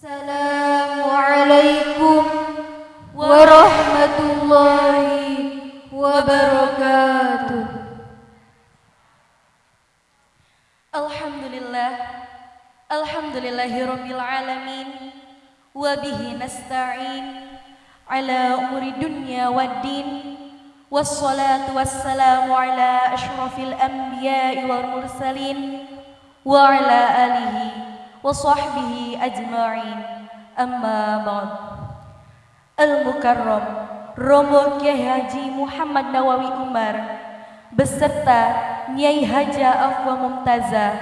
السلام عليكم ورحمة الله وبركاته. الحمد لله الحمد لله رب العالمين وبه نستعين على أمور الدنيا والدين والصلاة والسلام على أشرف الأنبياء والمرسلين وعلى آله sahbihi ajma'in. Amma ba'd. Al-Mukarram Romo Kiai Haji Muhammad Nawawi Umar beserta Nyai Haja Afwa Mumtazah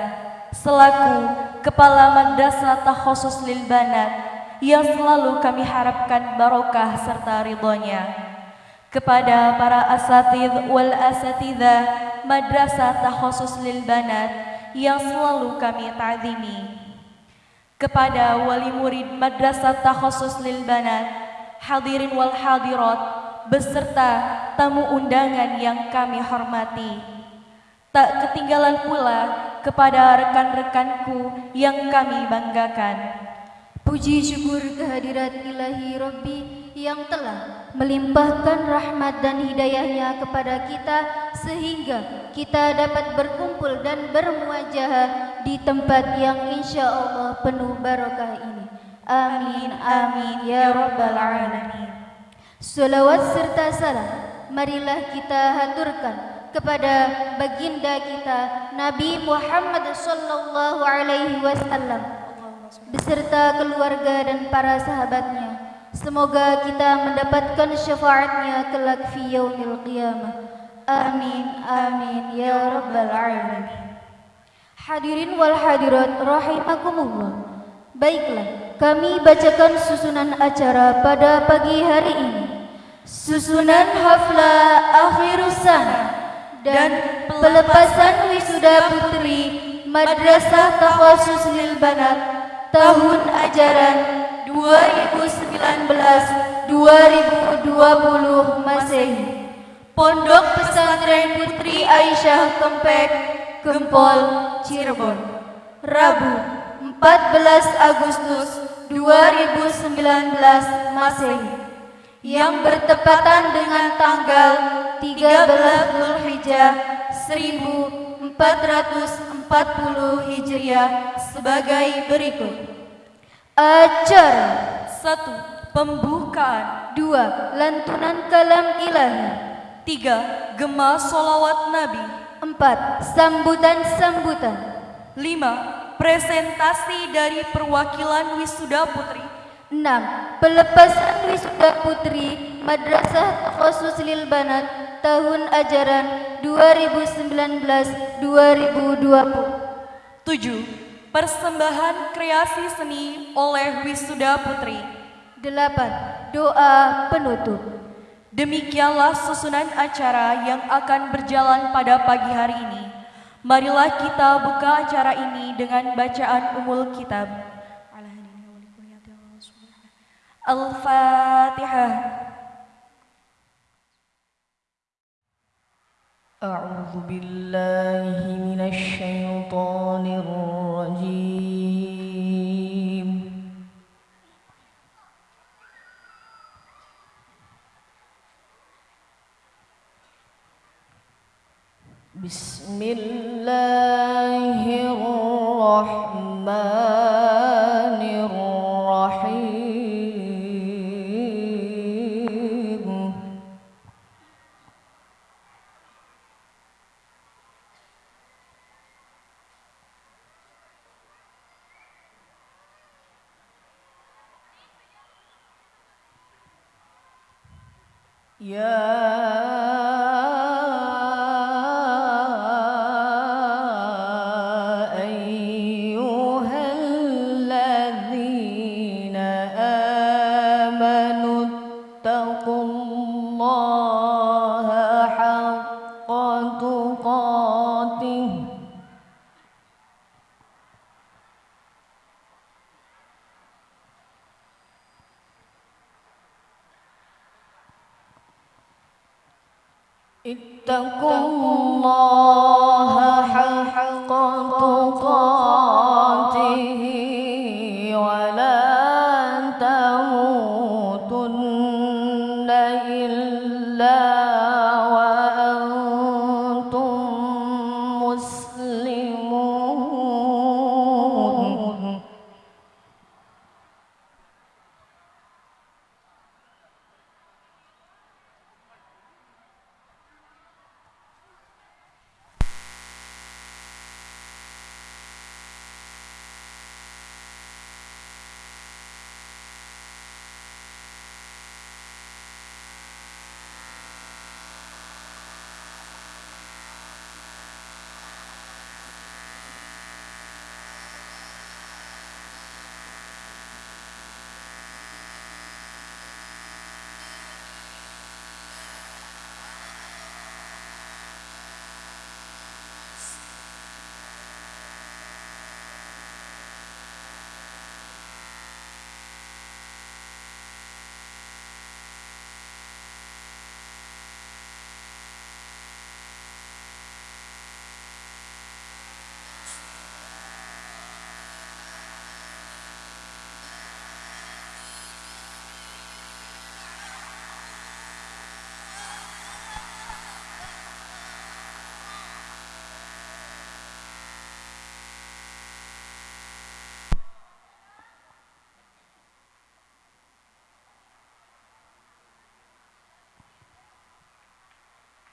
selaku Kepala Madrasah Takhusus Lil Banat yang selalu kami harapkan barokah serta ridhonya. Kepada para asatid wal asatidah Madrasah Takhusus Lil Banat yang selalu kami ta'zimi kepada wali murid Madrasah Takhusus Lil Banat hadirin wal hadirat beserta tamu undangan yang kami hormati. Tak ketinggalan pula kepada rekan-rekanku yang kami banggakan. Puji syukur kehadirat ilahi Rabbi yang telah melimpahkan rahmat dan hidayahnya kepada kita sehingga kita dapat berkumpul dan bermuajah di tempat yang insya Allah penuh barakah ini. Amin, amin, ya Rabbal Alamin. Salawat serta salam marilah kita haturkan kepada baginda kita Nabi Muhammad sallallahu alaihi wasallam beserta keluarga dan para sahabatnya. Semoga kita mendapatkan syafaatnya kelak fi yaumil qiyamah. Amin amin ya rabbal alamin. Hadirin wal hadirat rahimakumullah. Baiklah, kami bacakan susunan acara pada pagi hari ini. Susunan hafla akhir sana dan pelepasan wisuda putri Madrasah Takhasus Lil Banat tahun ajaran 2019-2020 Masehi. Pondok Pesantren Putri Aisyah Kempek, Gempol, Cirebon. Rabu, 14 Agustus 2019 Masehi yang bertepatan dengan tanggal 13 Zulhijjah 1440 Hijriah sebagai berikut. Acara 1. Pembukaan dua Lantunan kalam ilahi 3. Gema solawat Nabi empat Sambutan-sambutan 5. Presentasi dari perwakilan wisuda putri 6. Pelepasan wisuda putri Madrasah Khusus Lil Banat tahun ajaran 2019-2020 7. Persembahan kreasi seni oleh wisuda putri 8. Doa penutup Demikianlah susunan acara yang akan berjalan pada pagi hari ini. Marilah kita buka acara ini dengan bacaan umul kitab. Al-Fatihah. A'udzu billahi minasy syaithanir بسم الله الرحمن الرحيم. يا اتقوا الله.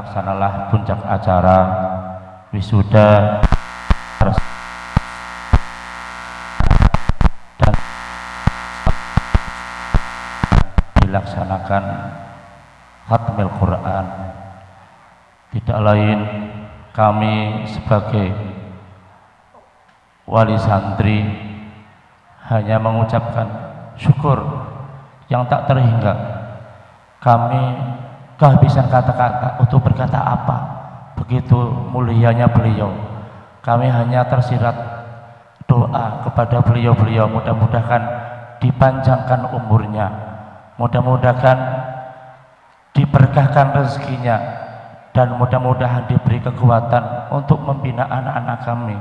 terlaksanalah puncak acara wisuda dan dilaksanakan khatmil Quran. Tidak lain kami sebagai wali santri hanya mengucapkan syukur yang tak terhingga. Kami kehabisan kata-kata. Untuk berkata apa? Begitu mulianya beliau. Kami hanya tersirat doa kepada beliau-beliau. Mudah-mudahan dipanjangkan umurnya. Mudah-mudahan diberkahkan rezekinya. Dan mudah-mudahan diberi kekuatan untuk membina anak-anak kami.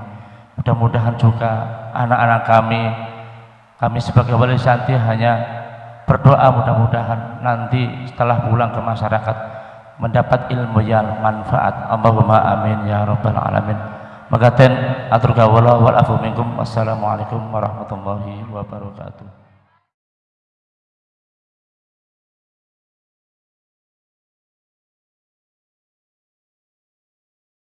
Mudah-mudahan juga anak-anak kami kami sebagai wali santri hanya berdoa mudah-mudahan nanti setelah pulang ke masyarakat mendapat ilmu yang manfaat. Allahumma amin ya rabbal alamin. Magaten atur kawula wal afu minkum. Wassalamualaikum warahmatullahi wabarakatuh